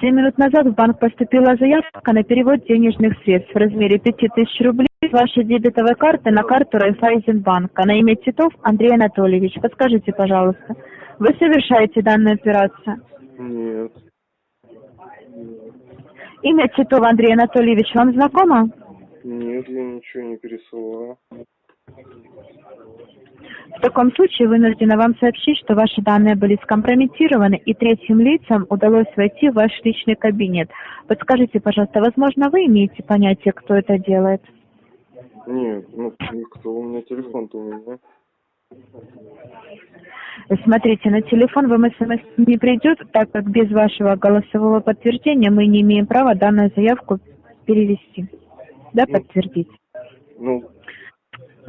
Семь минут назад в банк поступила заявка на перевод денежных средств в размере 5000 рублей с вашей дебетовой карты на карту Райфайзенбанка на имя Титов Андрей Анатольевич. Подскажите, пожалуйста, вы совершаете данную операцию? Нет. Имя Титов Андрей Анатольевич вам знакомо? Нет, я ничего не пересылаю. В таком случае вынуждена вам сообщить, что ваши данные были скомпрометированы и третьим лицам удалось войти в ваш личный кабинет. Подскажите, пожалуйста, возможно, вы имеете понятие, кто это делает? Нет, ну никто, у меня телефон-то у меня. Смотрите, на телефон вам смс не придет, так как без вашего голосового подтверждения мы не имеем права данную заявку перевести. Да, Ну. подтвердить. Ну,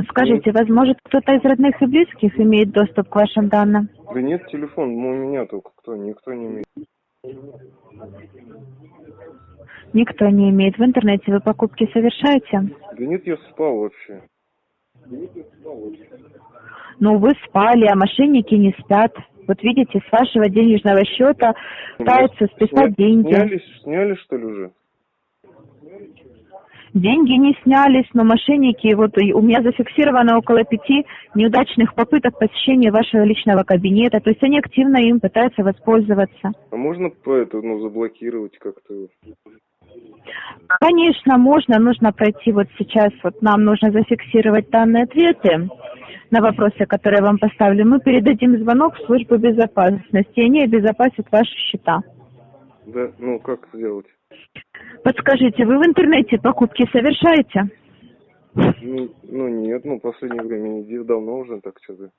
Скажите, возможно, кто-то из родных и близких имеет доступ к вашим данным? да нет, телефон, ну, у меня только кто, никто не имеет. Никто не имеет. В интернете вы покупки совершаете? Да нет, я спал вообще. Ну, вы спали, а мошенники не спят. Вот видите, с вашего денежного счета пытаются списать Сня- деньги. Сняли, сняли, что ли, уже? Деньги не снялись, но мошенники, вот у меня зафиксировано около пяти неудачных попыток посещения вашего личного кабинета. То есть они активно им пытаются воспользоваться. А можно по это, ну, заблокировать как-то? Конечно, можно, нужно пройти вот сейчас, вот нам нужно зафиксировать данные ответы на вопросы, которые я вам поставлю. Мы передадим звонок в службу безопасности, и они обезопасят ваши счета. Да, ну, как сделать? Подскажите, вы в интернете покупки совершаете? Ну, ну, нет, ну, в последнее время не давно уже так что-то.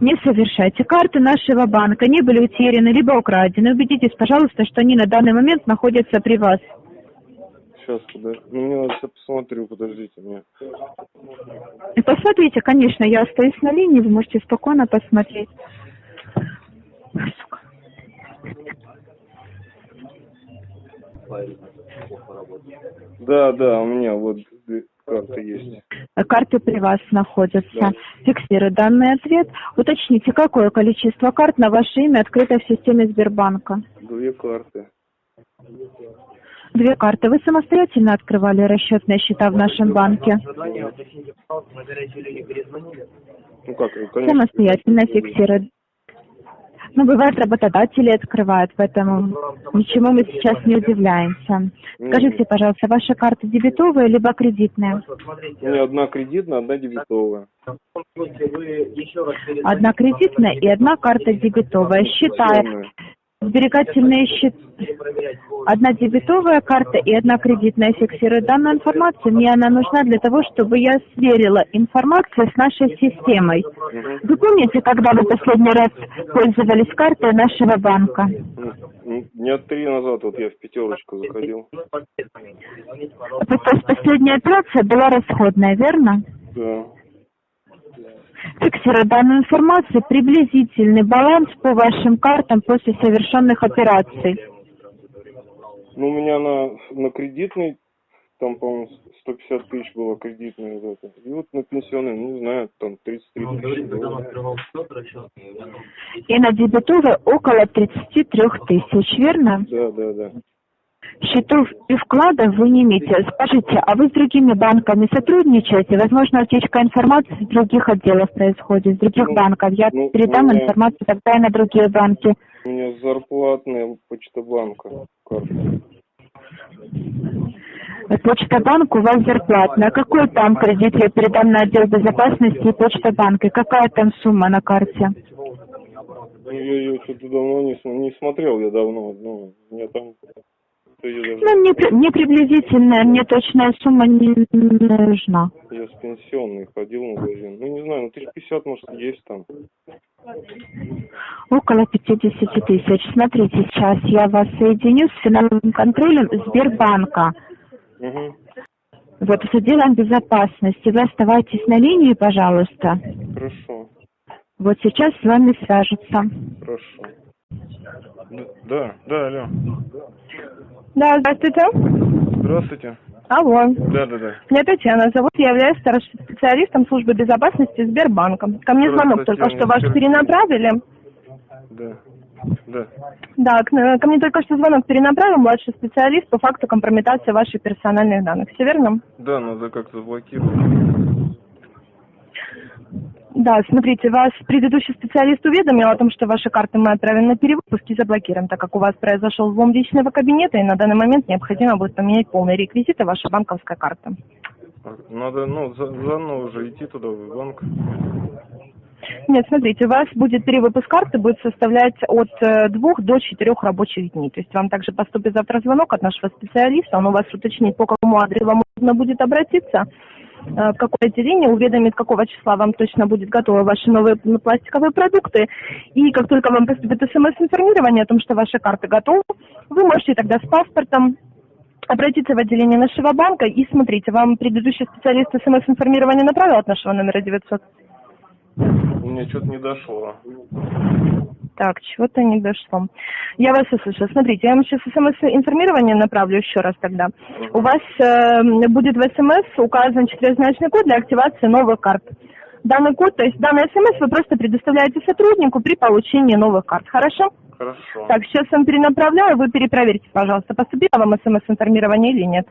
Не совершайте. Карты нашего банка не были утеряны либо украдены. Убедитесь, пожалуйста, что они на данный момент находятся при вас. Сейчас, подожди. Ну, сейчас посмотрю, подождите. И посмотрите, конечно, я остаюсь на линии, вы можете спокойно посмотреть. Сука. Да, да, у меня вот карта есть. Карты при вас находятся. Да. Фиксирую данный ответ. Уточните, какое количество карт на ваше имя открыто в системе Сбербанка? Две карты. Две карты. Вы самостоятельно открывали расчетные счета в нашем банке? Ну как, конечно. Самостоятельно фиксируют. Ну, бывает, работодатели открывают, поэтому ничему мы сейчас не удивляемся. Скажите, пожалуйста, ваши карты дебетовые либо кредитные? У меня одна кредитная, одна дебетовая. Одна кредитная и одна карта дебетовая. Темная. Сберегательные счета, одна дебетовая карта и одна кредитная фиксируют данную информацию. Мне она нужна для того, чтобы я сверила информацию с нашей системой. Вы помните, когда вы последний раз пользовались картой нашего банка? Дня три назад вот я в пятерочку заходил. То есть последняя операция была расходная, верно? Да. Фиксируя данную информацию, приблизительный баланс по вашим картам после совершенных операций. Ну, у меня на, на кредитный, там, по-моему, 150 тысяч было кредитное вот это. И вот на пенсионный, ну, не знаю, там 33 тысячи было. И на дебетовой около 33 тысяч, верно? Да, да, да. Счетов и вкладов вы не имеете. Скажите, а вы с другими банками сотрудничаете? Возможно, утечка информации с других отделов происходит, с других Ну, банков. Я ну, передам меня- информацию тогда и на другие банки. У меня зарплатная почта-банка карта. Почта банк у вас зарплатная. Какой там кредит я передам на отдел безопасности и почта банка? Какая там сумма на карте? Ну, я ее что-то давно не, не смотрел, я давно. Ну, у меня там... Ну, мне, мне приблизительная, мне точная сумма не нужна. Я с пенсионной ходил в магазин. Ну, не знаю, ну, тысяч пятьдесят, может, есть там. Около 50 тысяч. Смотрите, сейчас я вас соединю с финансовым контролем Сбербанка. Угу. Вот с отделом безопасности. Вы оставайтесь на линии, пожалуйста. Хорошо, Вот сейчас с вами свяжутся. хорошо. Да, да, алло. Да, здравствуйте. Здравствуйте. Алло. Да, да, да. Меня Татьяна зовут, я являюсь старшим специалистом службы безопасности Сбербанка. Ко мне звонок только что ваш перенаправили. Да. Да. Да, к, ко мне только что звонок перенаправил младший специалист по факту компрометации ваших персональных данных. Все верно? Да, надо как-то заблокировать. Да, смотрите, вас предыдущий специалист уведомил о том, что ваши карты мы отправим на перевыпуск и заблокируем, так как у вас произошел взлом личного кабинета, и на данный момент необходимо будет поменять полные реквизиты вашей банковской карты. Надо, ну, за, заново уже идти туда, в банк. Нет, смотрите, у вас будет перевыпуск карты, будет составлять от э, двух до четырех рабочих дней. То есть вам также поступит завтра звонок от нашего специалиста, он у вас уточнит, по какому адресу вам нужно будет обратиться, в какое отделение, уведомит, какого числа вам точно будет готовы ваши новые пластиковые продукты. И как только вам поступит смс-информирование о том, что ваши карты готовы, вы можете тогда с паспортом обратиться в отделение нашего банка и смотрите, вам предыдущий специалист смс-информирование направил от нашего номера 900? Мне что-то не дошло. Так, чего-то не дошло. Я вас услышала. Смотрите, я вам сейчас смс-информирование направлю еще раз тогда. У вас э, будет в смс указан четырехзначный код для активации новых карт. Данный код, то есть данный смс вы просто предоставляете сотруднику при получении новых карт. Хорошо? Хорошо. Так, сейчас вам перенаправляю, вы перепроверьте, пожалуйста, поступило вам смс-информирование или нет.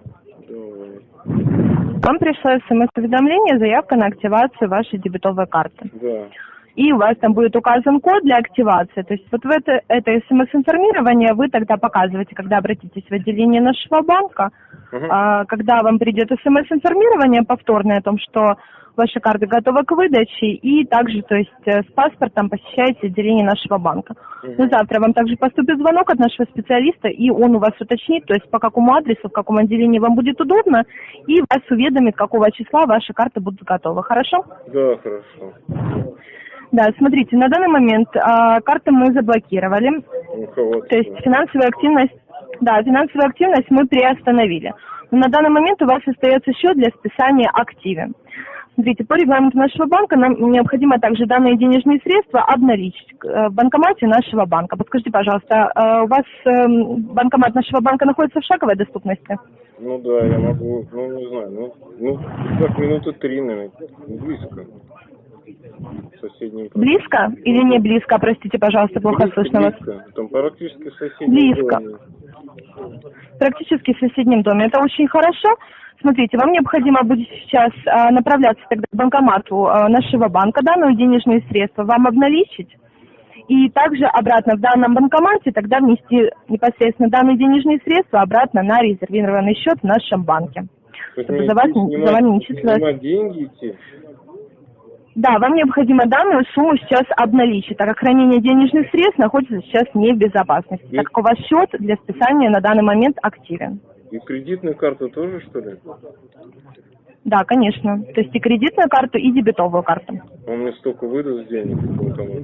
Вам пришло смс-уведомление, заявка на активацию вашей дебетовой карты. Да. И у вас там будет указан код для активации. То есть вот в это, это смс-информирование вы тогда показываете, когда обратитесь в отделение нашего банка, Угу. а, когда вам придет смс-информирование повторное о том, что ваши карты готовы к выдаче, и также, то есть, э, с паспортом посещаете отделение нашего банка. Мгм. Ну, завтра вам также поступит звонок от нашего специалиста, и он у вас уточнит, то есть, по какому адресу, в каком отделении вам будет удобно, и вас уведомит, какого числа ваши карты будут готовы. Хорошо? Да, хорошо. Да, смотрите, на данный момент а, карты мы заблокировали, Руководство. то есть финансовая активность, да, финансовую активность мы приостановили. Но на данный момент у вас остается счет для списания активен. Смотрите, по регламенту нашего банка нам необходимо также данные денежные средства обналичить э, в банкомате нашего банка. Подскажите, пожалуйста, э, у вас эм, банкомат нашего банка находится в шаговой доступности? Ну да, я могу, ну не знаю, ну, ну так минуты три, наверное, близко. Соседний. Близко или не близко? Простите, пожалуйста, плохо Близко, слышно вас. близко. Там практически в соседнем Близко. доме. Практически в соседнем доме. Это очень хорошо. Смотрите, вам необходимо будет сейчас а, направляться тогда к банкомату а, нашего банка, данные денежные средства вам обналичить. И также обратно в данном банкомате тогда внести непосредственно данные денежные средства обратно на резервированный счет в нашем банке. То есть Чтобы за вас за вами не числилось. деньги идти? Да, вам необходимо данную сумму сейчас обналичить, так как хранение денежных средств находится сейчас не в безопасности, так как у вас счет для списания на данный момент активен. И кредитную карту тоже, что ли? Да, конечно. То есть и кредитную карту, и дебетовую карту. Он мне столько выдаст денег банкомат.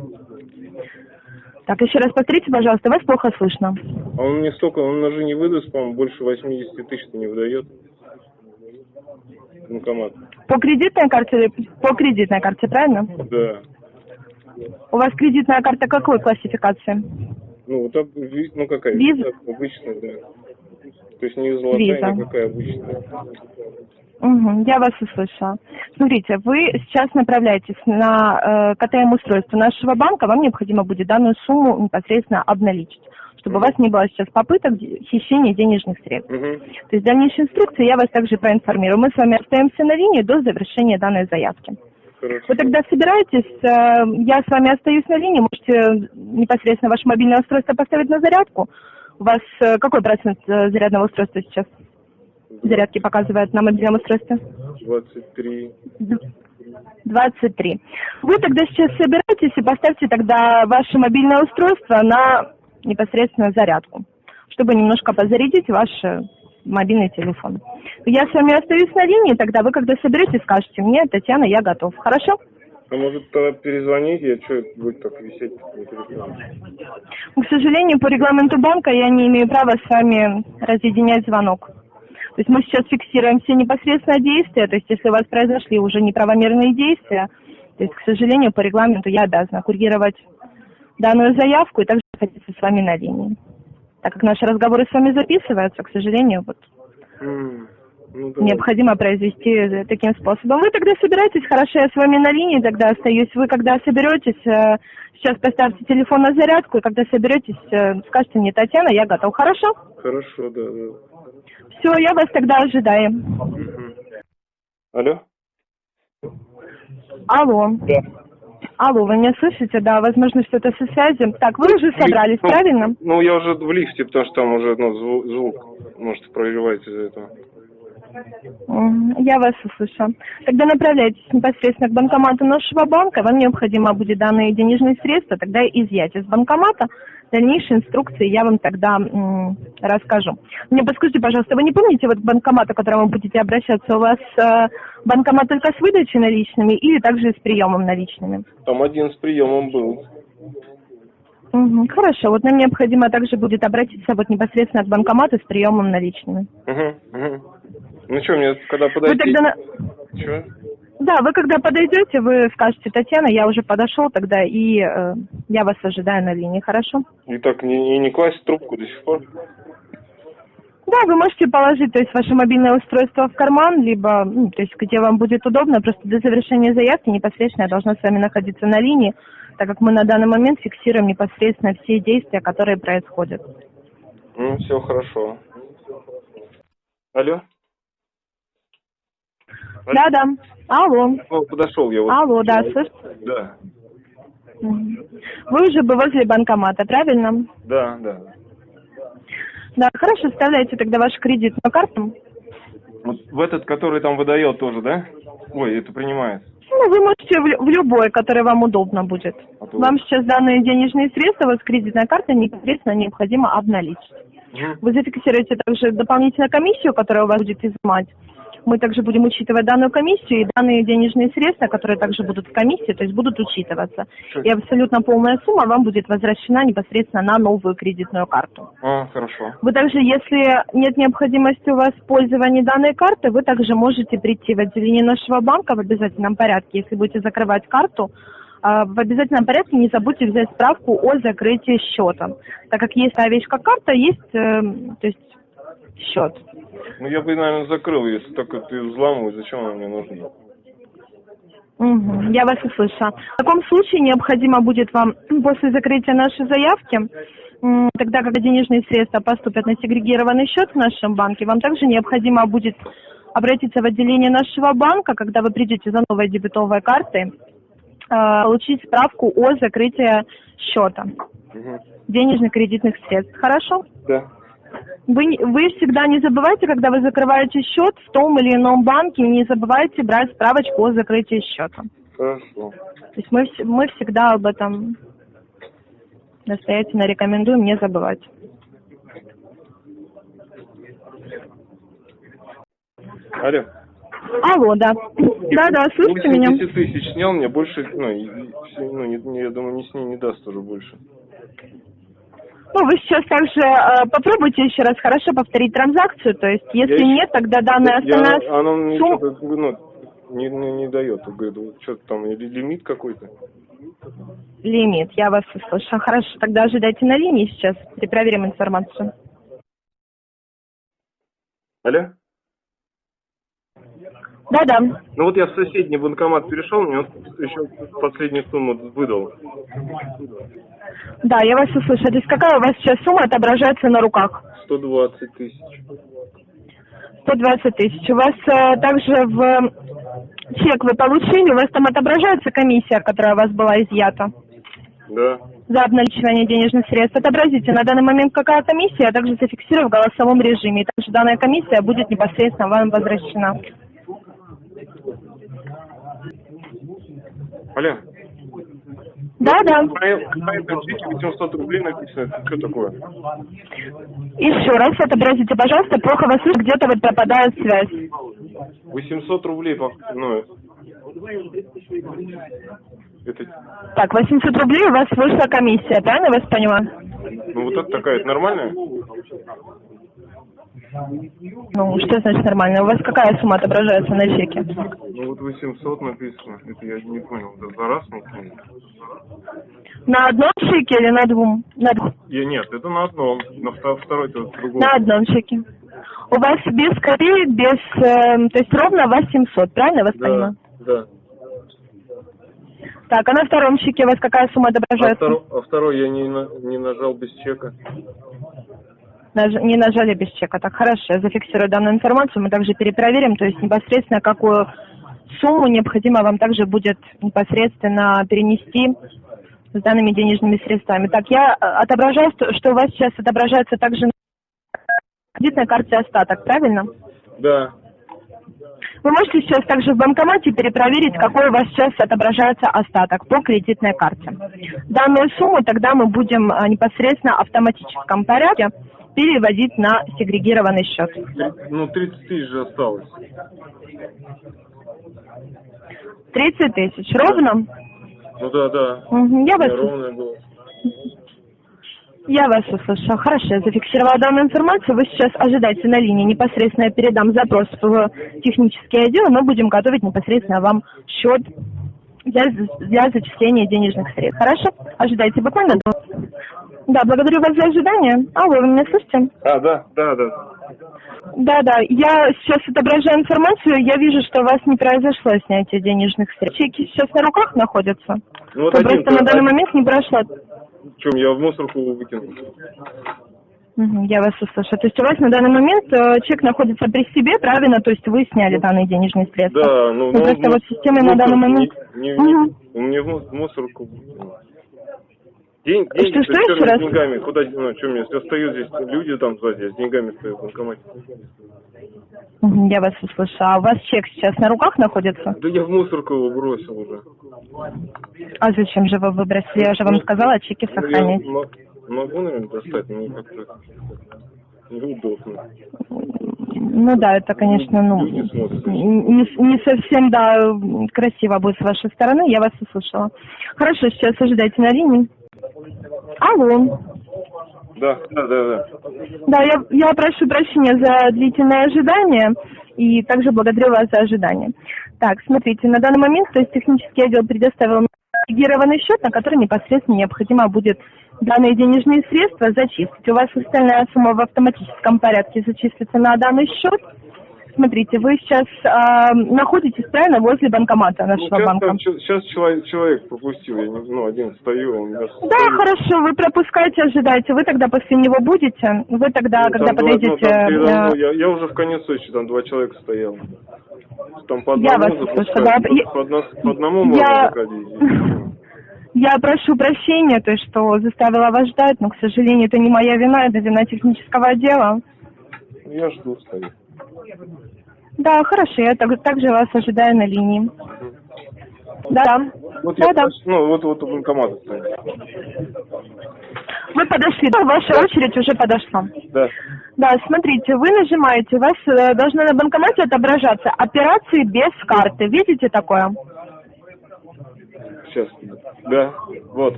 Так, еще раз повторите, пожалуйста, вас плохо слышно. А он мне столько, он даже не выдаст, по-моему, больше 80 тысяч-то не выдает. Банкомат. По кредитной карте, по кредитной карте, правильно? Да. У вас кредитная карта какой классификации? Ну, вот об- ну какая? Виза? Обычная, да. То есть не золотая, Виза. никакая обычная. Угу, я вас услышала. Смотрите, вы сейчас направляетесь на э, КТМ-устройство нашего банка, вам необходимо будет данную сумму непосредственно обналичить, чтобы у вас не было сейчас попыток хищения денежных средств. Угу. То есть дальнейшие инструкции я вас также проинформирую. Мы с вами остаемся на линии до завершения данной заявки. Хорошо. Вы тогда собираетесь, э, я с вами остаюсь на линии, можете непосредственно ваше мобильное устройство поставить на зарядку. У вас э, какой процент э, зарядного устройства сейчас? Зарядки показывает на мобильном устройстве? 23. Д- 23. Вы тогда сейчас собираетесь и поставьте тогда ваше мобильное устройство на непосредственно зарядку, чтобы немножко позарядить ваш э, мобильный телефон. Я с вами остаюсь на линии, тогда вы когда соберетесь, скажете мне, Татьяна, я готов. Хорошо? А может тогда перезвонить, я что, будет так висеть на телефоне? К сожалению, по регламенту банка я не имею права с вами разъединять звонок. То есть мы сейчас фиксируем все непосредственно действия, то есть если у вас произошли уже неправомерные действия, то есть, к сожалению, по регламенту я обязана курировать данную заявку и также находиться с вами на линии. Так как наши разговоры с вами записываются, к сожалению, вот М, Ну, необходимо произвести таким способом. Вы тогда собираетесь, хорошо, я с вами на линии тогда остаюсь. Вы когда соберетесь, э, сейчас поставьте телефон на зарядку, и когда соберетесь, э, скажете мне, Татьяна, я готов, хорошо? Хорошо, да, да. Все, я вас тогда ожидаю. Мгм. Алло? Алло. Да. Алло, вы меня слышите? Да, возможно, что-то со связью. Так, вы уже собрались, Ну, правильно? Ну, я уже в лифте, потому что там уже ну, зву- звук, может, прорывается из-за этого. Я вас услышала. Тогда направляйтесь непосредственно к банкомату нашего банка. Вам необходимо будет данные денежные средства тогда изъять из банкомата. Дальнейшие инструкции я вам тогда расскажу. Мне подскажите, пожалуйста, вы не помните вот банкомат, к которому вы будете обращаться? У вас э, банкомат только с выдачей наличными или также с приемом наличными? Там один с приемом был. Мгм, Хорошо, вот нам необходимо также будет обратиться вот непосредственно к банкомату с приемом наличными. Угу, угу. Ну что, мне когда Вы подойти? тогда на- Чё? Да, вы когда подойдете, вы скажете, Татьяна, я уже подошел тогда, и э, я вас ожидаю на линии, хорошо? И так не, и не класть трубку до сих пор? Да, вы можете положить, то есть, ваше мобильное устройство в карман, либо, ну, то есть, где вам будет удобно, просто до завершения заявки непосредственно я должна с вами находиться на линии, так как мы на данный момент фиксируем непосредственно все действия, которые происходят. Ну, все хорошо. Алло? Да-да, алло, Ну, подошел я вот. алло, да, слышите? Да. Вы уже бы возле банкомата, правильно? да, да. Да, хорошо, вставляйте тогда вашу кредитную карту. Вот в этот, который там выдает тоже, да? Ой, это принимает. Ну, вы можете в, в любой, который вам удобно будет. А то- Вам сейчас данные денежные средства с кредитной карты непосредственно необходимо обналичить. Мгм. Вы зафиксируете также дополнительную комиссию, которая у вас будет изымать. Мы также будем учитывать данную комиссию и данные денежные средства, которые также будут в комиссии, то есть будут учитываться. И абсолютно полная сумма вам будет возвращена непосредственно на новую кредитную карту. А, хорошо. Вы также, если нет необходимости у вас в пользовании данной карты, вы также можете прийти в отделение нашего банка в обязательном порядке. Если будете закрывать карту, а, в обязательном порядке не забудьте взять справку о закрытии счета. Так как есть как карта, есть эм, то есть счет. Ну, я бы, наверное, закрыл, если только ты взламываешь, зачем она мне нужна? Мгм, я вас услышала. В таком случае необходимо будет вам после закрытия нашей заявки, тогда, когда денежные средства поступят на сегрегированный счет в нашем банке, вам также необходимо будет обратиться в отделение нашего банка, когда вы придете за новой дебетовой картой, э, получить справку о закрытии счета Мгм. денежных кредитных средств. Хорошо? Да. Вы, вы всегда не забывайте, когда вы закрываете счет в том или ином банке, не забывайте брать справочку о закрытии счета. Хорошо. То есть мы, мы всегда об этом настоятельно рекомендуем не забывать. Алло. Алло, да. Да, да, слышите меня? 80 тысяч снял, мне больше, ну, ну не, не- я думаю, не с ней не даст уже больше. Ну, вы сейчас также э, попробуйте еще раз хорошо повторить транзакцию, то есть если Я еще- нет, тогда данная Я- остальная она мне сумма... что-то, ну, не, не, не дает, говорит, что-то там, или лимит какой-то. Лимит, я вас услышала. Хорошо, тогда ожидайте на линии сейчас, перепроверим информацию. Алло? Да-да. Ну вот я в соседний банкомат перешел, мне вот еще последнюю сумму выдал. Да, я вас услышала. То есть какая у вас сейчас сумма отображается на руках? 120 тысяч. 120 тысяч. У вас э, также в чек вы получили, у вас там отображается комиссия, которая у вас была изъята Да. за обналичивание денежных средств. Отобразите на данный момент какая комиссия, а также зафиксирую в голосовом режиме. И также данная комиссия будет непосредственно вам возвращена. Алло. Да-да. На на этом чеке 800 рублей написано, это что такое? Еще раз отобразите, пожалуйста, плохо вас слышу, где-то вот пропадает связь. 800 рублей, по- ну, это, Так, 800 рублей у вас вышла комиссия, правильно я вас поняла? ну вот это такая, это нормальная? Ну, что значит нормально? У вас какая сумма отображается на чеке? Ну вот 800 написано. Это я не понял. Это за раз не понял. На одном чеке или на двум? На. Я, нет, это на одном. На вто- второй то другой. на одном чеке. У вас без копеек, без... эм, то есть ровно у вас 700, правильно я вас Да, понимаю? да. Так, а на втором чеке у вас какая сумма А отображается? второй, а второй я не, на- не нажал без чека. Не нажали без чека. Так, хорошо, я зафиксирую данную информацию. Мы также перепроверим, то есть непосредственно какую сумму необходимо вам также будет непосредственно перенести с данными денежными средствами. Так, я э, отображаю, что у вас сейчас отображается также на кредитной карте остаток, правильно? Да. Вы можете сейчас также в банкомате перепроверить, какой у вас сейчас отображается остаток по кредитной карте. Данную сумму тогда мы будем а, непосредственно в автоматическом порядке переводить на сегрегированный счет. Ну, 30 тысяч же осталось. 30 тысяч. Ровно? Ну да, да. Мгм, Я вас, было. я вас услышала. Хорошо, я зафиксировала данную информацию. Вы сейчас ожидайте на линии. Непосредственно я передам запрос в технический отдел, и мы будем готовить непосредственно вам счет для, для зачисления денежных средств. Хорошо? Ожидайте буквально. Да, благодарю вас за ожидание. Алло, вы меня слышите? А, да, да, да. Да, да. Я сейчас отображаю информацию. Я вижу, что у вас не произошло снятие денежных средств. Чеки сейчас на руках находятся. Ну вот То один, просто на данный момент не прошло. чем я в мусорку выкинул. Я вас услышала. То есть у вас на данный момент э, чек находится при себе, правильно? То есть вы сняли данные денежные средства? Да, ну, Ну, ну, просто ну, вот система в на данный момент... Не, не, Мгм. не, в му- в мусорку. выкинул. День, деньги Что, черными раз? деньгами. Куда, ну, что мне, если стою здесь, люди там сзади, я с деньгами стою в банкомате. Я вас услышала. А у вас чек сейчас на руках находится? Да я в мусорку его бросил уже. А зачем же вы выбросили? Я же вам сказала чеки Ну, я сохранить. мо- могу, наверное, достать, но как-то неудобно. Ну да, это, конечно, ну, не, не совсем, да, красиво будет с вашей стороны, я вас услышала. Хорошо, сейчас ожидайте на линии. Алло. Да, да, да, да. Да, я, я прошу прощения за длительное ожидание и также благодарю вас за ожидание. Так, смотрите, на данный момент, то есть технический отдел предоставил мне агрегированный счет, на который непосредственно необходимо будет данные денежные средства зачислить. У вас остальная сумма в автоматическом порядке зачислится на данный счет. Смотрите, вы сейчас а, находитесь правильно возле банкомата Ну, нашего сейчас, банка. там сейчас человек, человек пропустил, я не, ну, один стою, он Да, стоит. хорошо, вы пропускайте, ожидайте. Вы тогда после него будете. Вы тогда, Ну, когда два- ну, подойдете... там передо э, я, я уже в конец очереди, там два человека стояло. Там по Я одному вас запускать, услышала. по, Я- по одно- по одному можно Я- заходить. Я прошу прощения, то что заставила вас ждать, но, к сожалению, это не моя вина, это вина технического отдела. Я жду, стою. Да, хорошо, я так- также вас ожидаю на линии. Да, Вот да, я, да. ну, вот, вот у банкомата стою. Вы подошли, да, ваша очередь уже подошла. Да. Да, смотрите, вы нажимаете, у вас э, должно на банкомате отображаться операции без карты. Видите такое? Сейчас. Да, вот.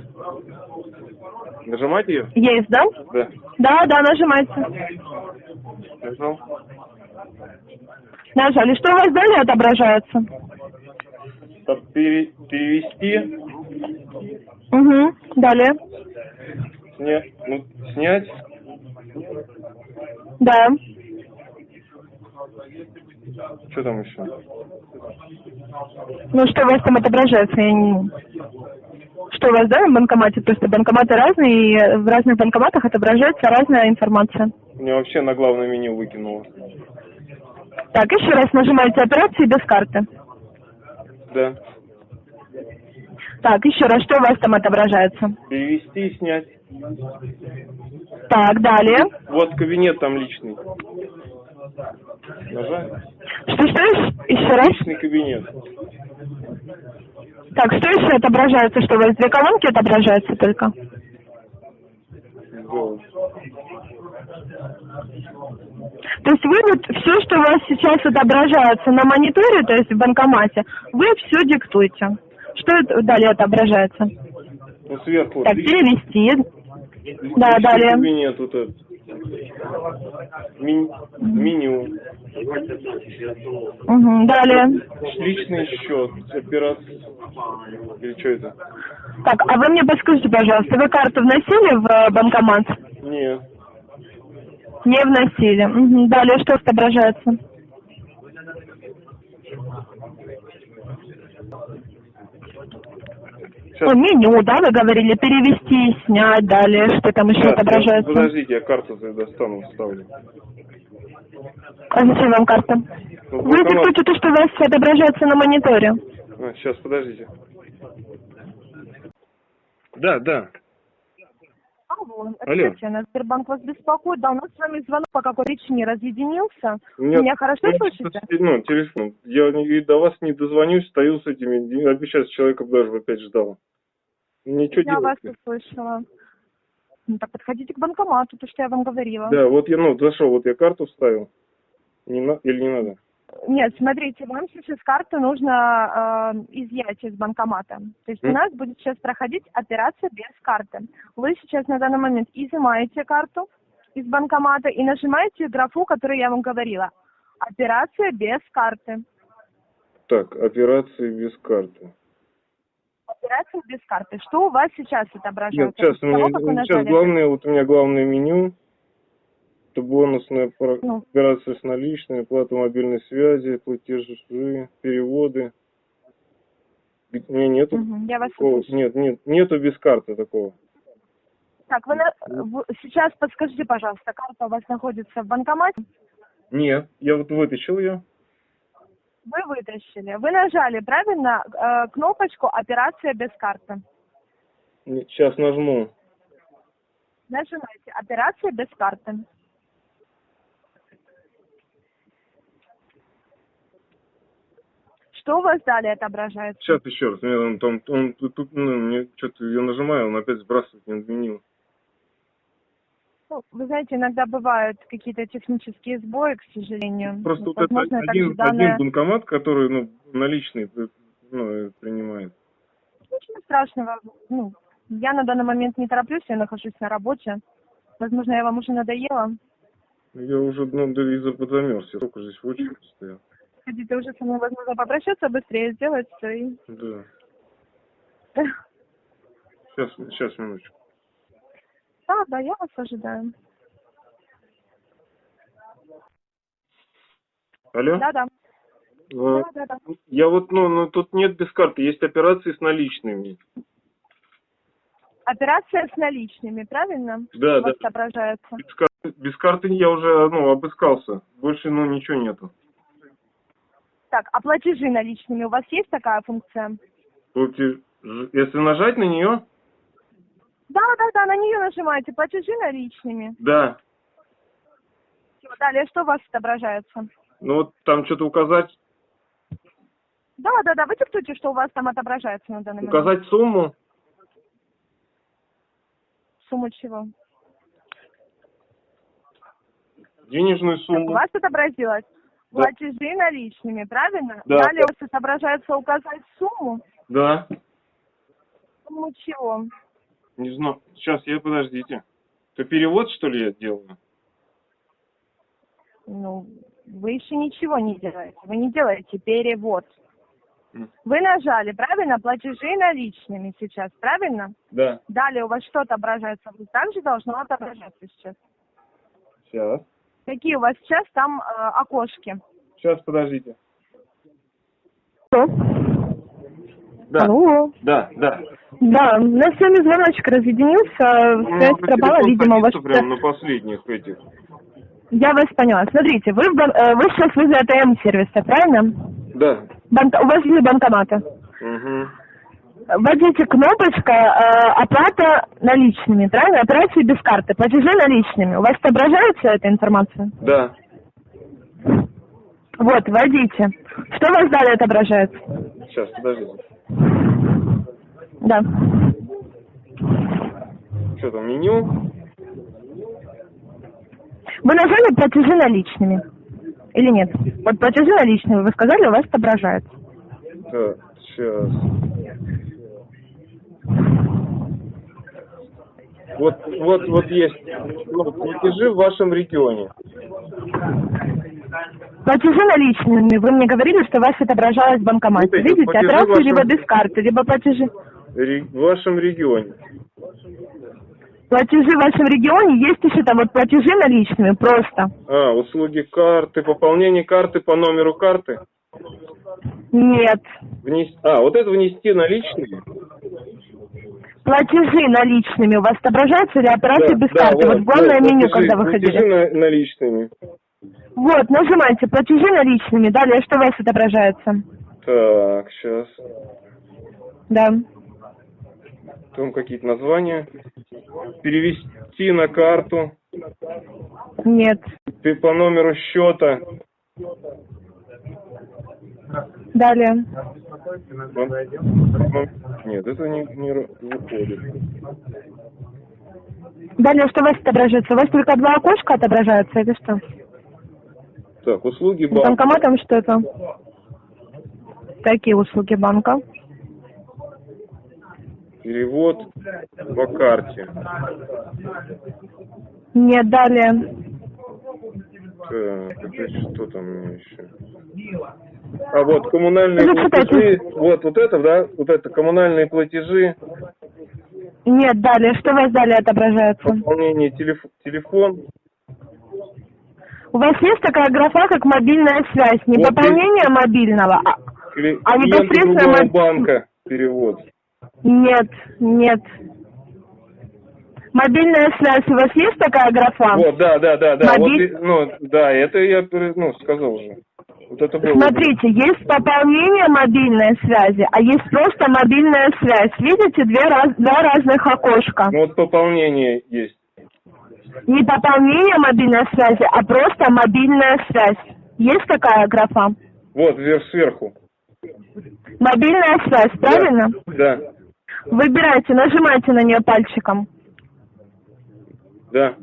Нажимать ее? Есть, да? Да. Да, да, нажимайте. Нажал. Нажали. Что у вас далее отображается? Так, пере- перевести, Угу. Далее. сня, ну, снять, Да. что там еще? Ну, что у вас там отображается? Я не... Что у вас, да, в банкомате? Просто банкоматы разные, и в разных банкоматах отображается разная информация. Мне вообще на главное меню выкинуло. Так, еще раз нажимаете операции без карты. Да. Так, еще раз, что у вас там отображается? Перевести и снять. Так, далее. Вот кабинет там личный. Нажать? Что, что, еще раз? Личный кабинет. Так, что еще отображается? Что у вас две колонки отображаются только? Сделать. То есть вы вот все, что у вас сейчас отображается на мониторе, то есть в банкомате, вы все диктуете. Что это далее отображается? Ну, сверху. Так, перевести. личный Да, далее. кабинет вот этот. Ми- меню, Угу. Далее. личный счет, операция. Или что это? Так, а вы мне подскажите, пожалуйста, вы карту вносили в э, банкомат? Нет. Не вносили. Мгм. Далее что отображается? Сейчас. О, меню, да, вы говорили, перевести, снять, далее, что там еще Сейчас, отображается? Подождите, я карту достану, вставлю. А зачем вам карта? Ну, Вы диктуете то, что у вас отображается на мониторе. А, сейчас, подождите. Да, да. Алло, Алло. Сбербанк вас беспокоит. Да, у нас с вами звонок по какой причине разъединился. У меня- хорошо у меня слышите? Ну, телефон. Я не- и до вас не дозвонюсь, стою с этими. Я бы сейчас человека даже опять ждал. Ничего Я вас делать. услышала. Ну так подходите к банкомату, то, что я вам говорила. Да, вот я, ну, зашел, вот я карту вставил. Не на... Или не надо? Нет, смотрите, вам сейчас карту нужно э, изъять из банкомата. То есть у М. нас будет сейчас проходить операция без карты. Вы сейчас на данный момент изымаете карту из банкомата и нажимаете графу, которую я вам говорила. Операция без карты. Так, операции без карты. Операция без карты. Что у вас сейчас Нет, отображается? сейчас, у меня, сейчас главное, вот у меня главное меню. Это бонусная Ну. операция с наличными, оплата мобильной связи, платежи, переводы. Меня нету я вас такого. Нет, нет, нету без карты такого. Так, вы на- в- сейчас подскажите, пожалуйста, карта у вас находится в банкомате? Нет, я вот вытащил ее. Вы вытащили. Вы нажали, правильно, э, кнопочку «Операция без карты». Сейчас нажму. Нажимаете «Операция без карты». Что у вас далее отображается? Сейчас еще раз. Мне он там, он тут, ну, мне что-то я нажимаю, он опять сбрасывает в меню. Ну, вы знаете, иногда бывают какие-то технические сбои, к сожалению. Просто Ну, вот это возможно, также один, данное- один банкомат, который, ну, наличный, э, ну, э, принимает. Ничего страшного. Ну, я на данный момент не тороплюсь, я нахожусь на работе. Возможно, я вам уже надоела. Я уже, ну, из-за подзамерз. Я только здесь в очереди стоял. Хотите уже со мной, возможно, попрощаться, быстрее сделать всё и... Да. Сейчас, сейчас, минуточку. Да, да, я вас ожидаю. Алло? Да, да. Э, Да, да, да. Я вот, ну, ну, тут нет без карты, есть операции с наличными. Операция с наличными, правильно? Да, У вас да. отображается. Без карты, без карты я уже, ну, обыскался. Больше, ну, ничего нету. Так, а платежи наличными у вас есть такая функция? Платеж- Если нажать на нее, Да, да, да, на нее нажимаете. Платежи наличными. да. Далее что у вас отображается? Ну, вот там что-то указать, Да, да, да, вы диктуйте, что у вас там отображается на данный момент. указать сумму. Сумму чего? денежную Так, у сумму. вас отобразилось. Платежи наличными, правильно? Да. Далее у вас отображается указать сумму. Да. Сумму чего? Не знаю. Сейчас, я подождите. Это перевод, что ли, я делаю? Ну, вы еще ничего не делаете. Вы не делаете перевод. Вы нажали, правильно, платежи наличными сейчас, правильно? Да. Далее у вас что отображается? Вот также должно отображаться сейчас. Сейчас. Какие у вас сейчас там э, окошки? Сейчас, подождите. Что? Да. Алло. Да, да. Да, у нас с вами звоночек разъединился, У меня связь пропала, видимо, у вас... садится прям на последних этих. Я вас поняла. Смотрите, вы, в бан- э, вы сейчас возле АТМ-сервиса, правильно? Да. Банк- У вас есть банкоматы. Угу. Вводите кнопочка э, оплата наличными, правильно? Операции без карты, платежи наличными. У вас отображается эта информация? Да. Вот, вводите. Что у вас далее отображается? Сейчас, подождите. Да. Что там, меню? Вы нажали платежи наличными? Или нет? Вот платежи наличными, вы сказали, у вас отображается. Так, сейчас. Вот, вот, вот есть ну, платежи в вашем регионе. Платежи наличными. Вы мне говорили, что у вас отображалось в банкомате. Вот Видите, платежи от раз, ваши- либо без карты, либо платежи. Ре- В вашем регионе. Платежи в вашем регионе есть еще там вот платежи наличными, просто. А, услуги карты, пополнение карты по номеру карты. Нет. Внес- А, вот это внести наличные? Платежи наличными у вас отображаются или операции без Да, карты? вот, Вот, главное вот, меню, платежи- когда вы платежи на- наличными. Вот, нажимайте платежи наличными. Далее что у вас отображается? Так, сейчас. Да. Там какие-то названия. Перевести на карту. Нет. Ты по номеру счета. Далее. Нет, это не, не выходит. Далее что у вас отображается? У вас только два окошка отображаются или что? Так, услуги банка. банкоматом что-то? Какие услуги банка? Перевод по карте. Нет, далее. Так, это что там у меня еще? А вот коммунальные Зачитайте. платежи. Вот, вот это, да? Вот это коммунальные платежи. Нет, далее. Что у вас далее отображается? Пополнение телеф- телефон. У вас есть такая графа, как мобильная связь. Не Вот пополнение мобильного, а... А непосредственно моб- банка перевод. Нет, нет. Мобильная связь. У вас есть такая графа? Вот, да, да, да, да. Вот, Мобиль- и- ну, да, это я ну, сказал уже. Вот это было. Смотрите, есть пополнение мобильной связи, а есть просто мобильная связь. Видите, две раз, два разных окошка. Ну, вот пополнение есть. Не пополнение мобильной связи, а просто мобильная связь. Есть такая графа? Вот, вверх сверху. Мобильная связь, правильно? Да, Выбирайте, нажимайте на нее пальчиком. да.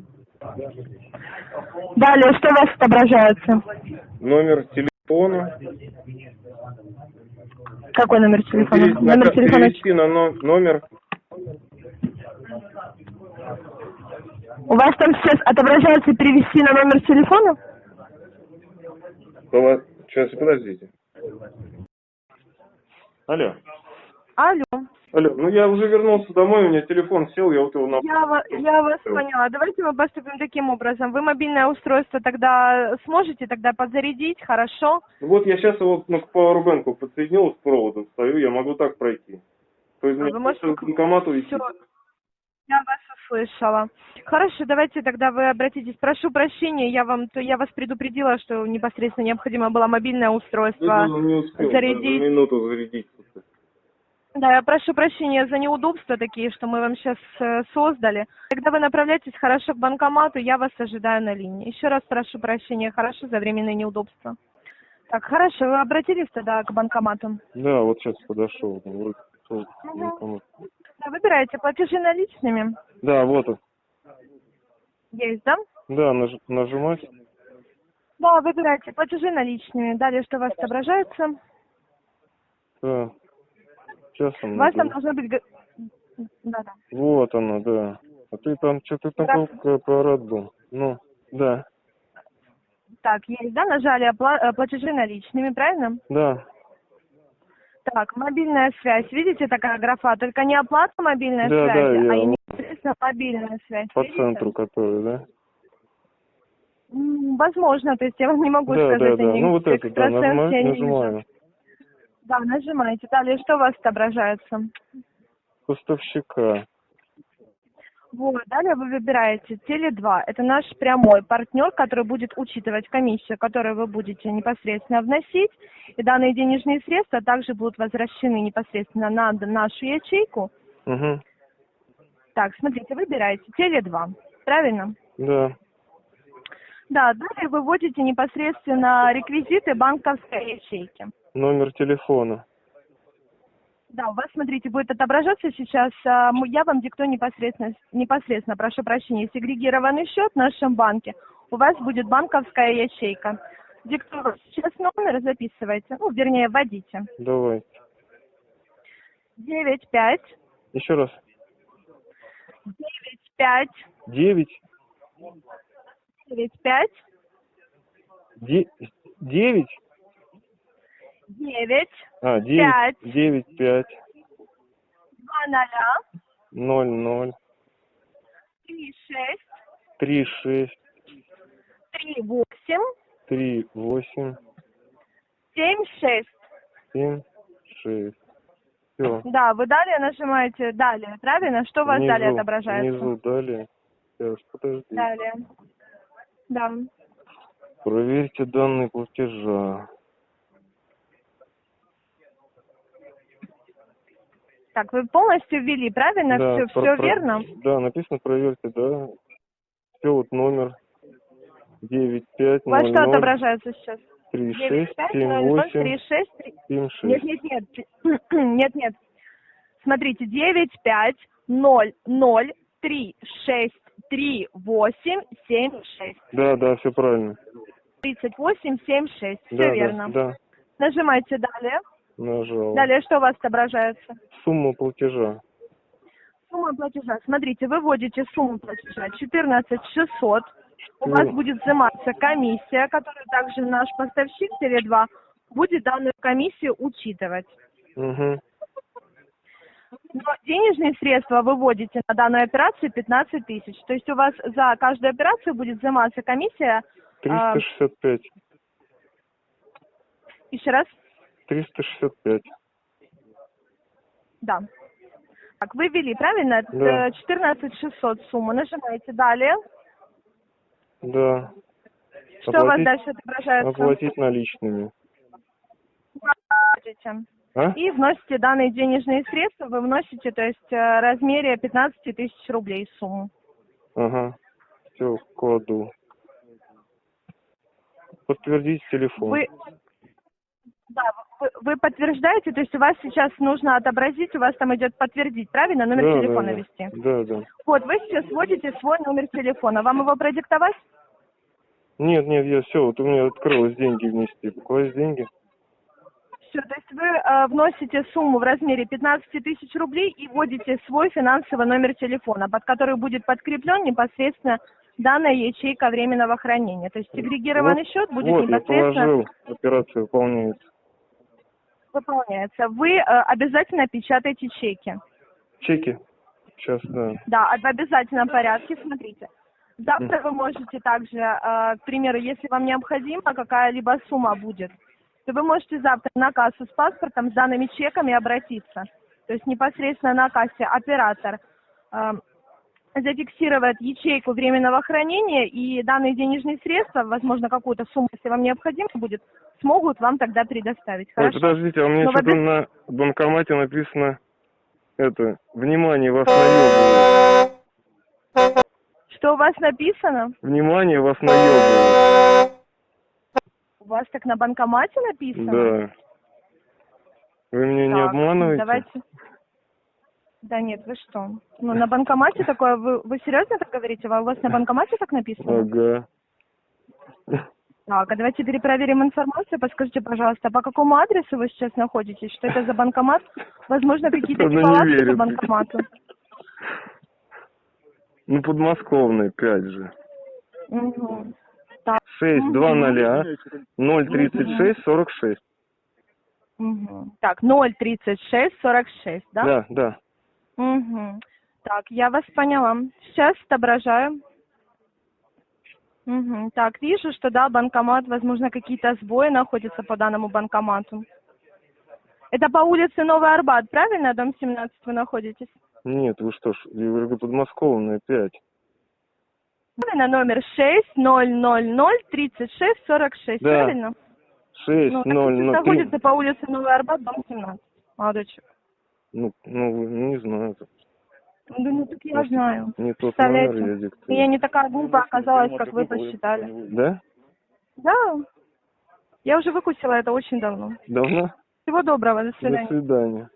Далее, что у вас отображается? Номер телефона. Какой номер телефона? На Номер телефона. перевести на но- номер. У вас там сейчас отображается перевести на номер телефона? Сейчас, подождите. Алло. Алло. Алло, ну я уже вернулся домой, у меня телефон сел, я вот его на... Я, я вас поняла. Давайте мы поступим таким образом. Вы мобильное устройство тогда сможете тогда подзарядить, хорошо? Ну Вот я сейчас его ну, к пауэрбэнку подсоединил с проводом, стою, я могу так пройти. То есть А вы можете к банкомату идти. Всё. Я вас услышала. Хорошо, давайте тогда вы обратитесь. Прошу прощения, я вам, то я вас предупредила, что непосредственно необходимо было мобильное устройство. Ну, не успел зарядить. минуту зарядить. Да, я прошу прощения за неудобства такие, что мы вам сейчас создали. Когда вы направляетесь хорошо к банкомату, я вас ожидаю на линии. Еще раз прошу прощения, хорошо, за временные неудобства. Так, хорошо, вы обратились тогда к банкомату? Да, вот сейчас подошел. банкомат. Да, выбирайте платежи наличными. Да, вот он. Есть, да? Да, наж- нажимать. Да, выбирайте платежи наличными. Далее, что у вас отображается? Да. Сейчас он. У вас там должно быть... г- Да-да. Вот оно, да. А ты там что-то Здравствуйте. аппарат был. Ну, да, Так, есть, да? Нажали опла- э, платежи наличными, правильно? да. Так, мобильная связь. Видите, такая графа? Только не оплата мобильной Да, да, связи, я а вот- непосредственно мобильная связь. По Видите? центру который, да? Возможно, то есть я вам не могу Да, сказать, да, да. Ну вот это, да, я нажимаю, нажимаю. Да, нажимайте. Далее, что у вас отображается? Поставщика. Вот, далее вы выбираете Теле2. Это наш прямой партнер, который будет учитывать комиссию, которую вы будете непосредственно вносить. И данные денежные средства также будут возвращены непосредственно на нашу ячейку. Угу. Так, смотрите, выбираете Теле2. Правильно? Да. Да, далее вы вводите непосредственно реквизиты банковской ячейки. Номер телефона. Да, у вас, смотрите, будет отображаться сейчас, а, я вам диктую непосредственно, непосредственно, прошу прощения, сегрегированный счет в нашем банке. У вас будет банковская ячейка. Диктую сейчас номер, записывайте, ну, вернее, вводите. Давай. Девять пять Еще раз. девять пять, девять, девять, пять, де- девять, а, девять, Пять. девять, пять, два ноля, ноль, ноль, три, шесть, три, шесть, три, восемь, три, восемь, семь, шесть. семь, шесть. Все. Да, вы далее нажимаете далее, правильно? Что у вас далее отображается? Внизу далее. Сейчас, подожди. Далее. Да. Проверьте данные платежа. Так, вы полностью ввели, правильно? Да, все, про- все про- верно? Да, написано проверьте, да. Все, вот номер девять пять У вас что отображается сейчас? три 9, шесть 5, семь 0, 0, восемь 3, 6, 3. семь Нет, шесть. нет, нет. Нет, нет. Смотрите, 9, 5, 0, 0, 3, 6, 3, 8, 7, 6. Да, да, все правильно. 38, 7, 6. Все да, верно. Да, да, Нажимайте далее. Нажал. Далее что у вас отображается? Сумма платежа. Сумма платежа. Смотрите, вы вводите сумму платежа 14 600. У вас Ну. будет взиматься комиссия, которую также наш поставщик Теле2 будет данную комиссию учитывать. Угу. Но денежные средства вы вводите на данную операцию 15 тысяч. То есть у вас за каждую операцию будет взиматься комиссия. а, Триста шестьдесят пять. еще раз? Триста шестьдесят пять. Да. Так, вы ввели, правильно? Да. Э, 14 600 сумма. Нажимаете далее. Да. Что у вас Оплатить- дальше отображается? Оплатить наличными. А? И вносите данные денежные средства, вы вносите, то есть э, в размере 15 тысяч рублей сумму. Ага. Все, кладу. Подтвердить телефон. Вы, да, вы, подтверждаете, то есть у вас сейчас нужно отобразить, у вас там идет подтвердить, правильно, номер Да, телефона да, ввести. Да, да. Вот, вы сейчас вводите свой номер телефона. Вам его продиктовать? Нет, нет, я все, вот у меня открылось деньги внести. Класть деньги. Все, то есть вы э, вносите сумму в размере 15 тысяч рублей и вводите свой финансовый номер телефона, под который будет подкреплен непосредственно данная ячейка временного хранения. То есть сегрегированный Вот- счет будет вот, я непосредственно положил, операция выполняется. Выполняется. Вы э, обязательно печатаете чеки. Чеки? Сейчас, да. Да, в обязательном порядке, смотрите. Завтра вы можете также, э, к примеру, если вам необходима какая-либо сумма будет, то вы можете завтра на кассу с паспортом, с данными чеками обратиться. То есть непосредственно на кассе оператор э, зафиксирует ячейку временного хранения, и данные денежные средства, возможно, какую-то сумму, если вам необходимо будет, смогут вам тогда предоставить. Ой, подождите, а у меня Ну, что-то на банкомате написано, это, внимание, вас наебывают. Что у вас написано? Внимание, вас наебывают. У вас так на банкомате написано? Да. Вы меня не Так, обманываете? Давайте. Да нет, вы что? Ну, на банкомате такое, вы, вы серьезно так говорите? У вас на банкомате так написано? Ага. Так, а давайте перепроверим информацию. Подскажите, пожалуйста, по какому адресу вы сейчас находитесь? Что это за банкомат? Возможно, какие-то неполадки по банкомату. Ну, подмосковный, пять же. Мгм. Так, Шесть, два ноля, ноль тридцать шесть, сорок шесть. мгм. так, 036 46, да? Да, да. Угу. Так, я вас поняла. Сейчас отображаю. Угу. Так, вижу, что да, банкомат, возможно, какие-то сбои находятся по данному банкомату. Это по улице Новый Арбат, правильно? Дом 17 вы находитесь? Нет, вы что ж, я говорю, подмосковная, пять. Правильно, номер 6000 36 46, Да. правильно? Шесть, Ну, так ноль, это находится по улице Новый Арбат, дом 17. Молодой человек. Ну, ну, не знаю. Да ну так я знаю. Не тот Представляете? номер я диктую. Я не такая глупая оказалась, как вы посчитали. Да? Да. Я уже выкусила это очень давно. Давно? Всего доброго, до До свидания. свидания.